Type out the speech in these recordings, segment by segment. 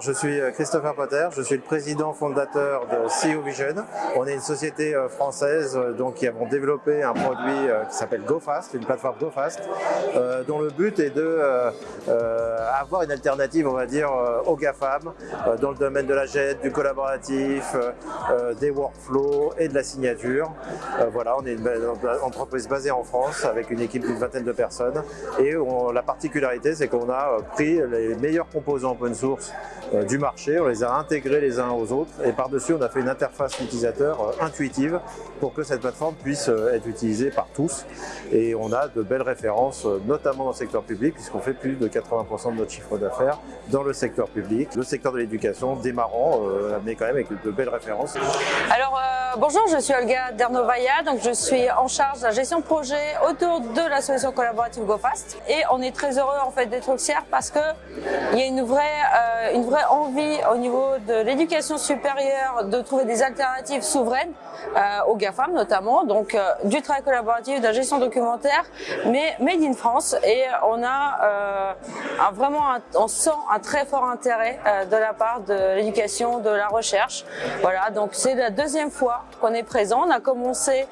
je suis euh, Christopher Potter, je suis le président fondateur de CEO Vision. On est une société euh, française euh, donc, qui avons développé un produit qui s'appelle GoFast, une plateforme GoFast, dont le but est de une alternative, on va dire, aux GAFAM dans le domaine de la jet, du collaboratif, des workflows et de la signature. voilà, on est une entreprise basée en France avec une équipe d'une vingtaine de personnes et la particularité c'est qu'on a pris les meilleurs composants open source du marché, on les a intégrés les uns aux autres. Et par-dessus on a fait une interface utilisateur euh, intuitive pour que cette plateforme puisse euh, être utilisée par tous. Et on a de belles références notamment dans le secteur public puisqu'on fait plus de 80% de notre chiffre d'affaires dans le secteur public, le secteur de l'éducation démarrant mais quand même avec de belles références. Alors bonjour, je suis Olga Dernovaya, donc je suis en charge de la gestion de projet autour de la solution collaborative GoFast et on est très heureux en fait d'être au CIR parce que il y a une vraie, une vraie envie au niveau de l'éducation supérieure de trouver des alternatives souveraines euh, aux GAFAM notamment, donc euh, du travail collaboratif, de la gestion documentaire, mais made in France et on a euh, un, vraiment, on sent un très fort intérêt de la part de l'éducation, de la recherche. Voilà, donc c'est la deuxième fois qu'on est présent. On a commencé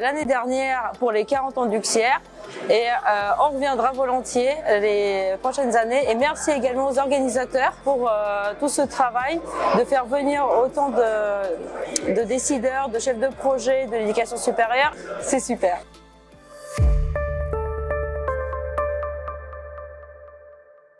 l'année dernière pour les 40 ans du XIR et euh, on reviendra volontiers les prochaines années. Et merci également aux organisateurs pour euh, tout ce travail de faire venir autant de décideurs, de chefs de projet, de l'éducation supérieure. C'est super.